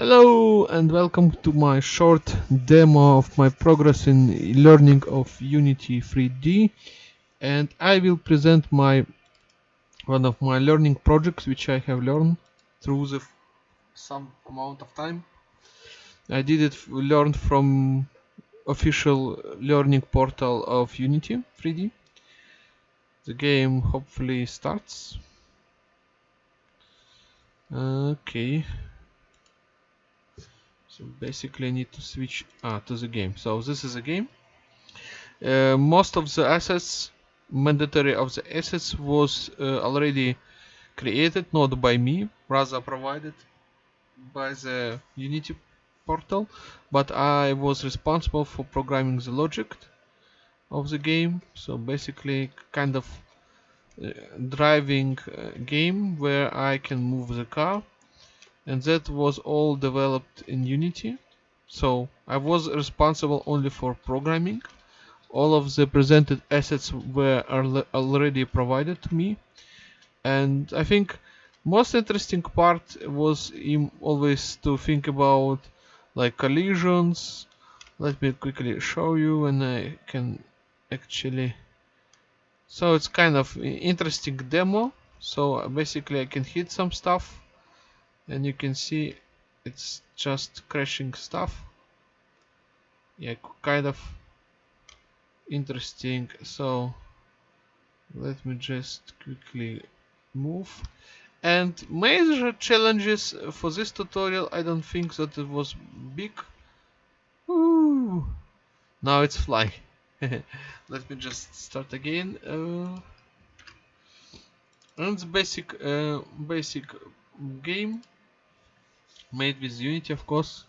Hello and welcome to my short demo of my progress in learning of Unity 3D and I will present my one of my learning projects which I have learned through the some amount of time. I did it learned from official learning portal of Unity 3D. The game hopefully starts. Okay so basically I need to switch ah, to the game. So this is a game. Uh, most of the assets mandatory of the assets was uh, already created not by me rather provided by the unity portal. But I was responsible for programming the logic of the game. So basically kind of uh, driving uh, game where I can move the car and that was all developed in Unity. So I was responsible only for programming. All of the presented assets were already provided to me. And I think most interesting part was always to think about like collisions. Let me quickly show you and I can actually so it's kind of interesting demo so basically I can hit some stuff and you can see it's just crashing stuff. Yeah kind of interesting. So let me just quickly move. And major challenges for this tutorial I don't think that it was big. Ooh. now it's flying. Let me just start again. Uh, and basic uh, basic game made with Unity of course.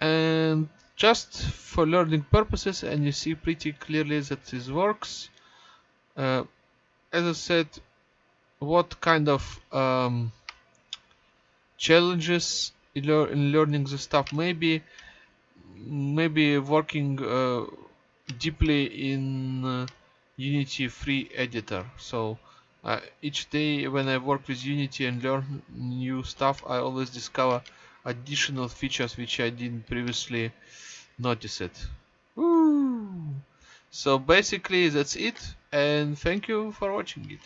And just for learning purposes and you see pretty clearly that this works uh, as I said what kind of um, challenges in, lear in, learning the stuff maybe maybe working uh, deeply in uh, Unity free editor. So uh, each day when I work with Unity and learn new stuff I always discover additional features which I didn't previously notice it. So basically that's it and thank you for watching it.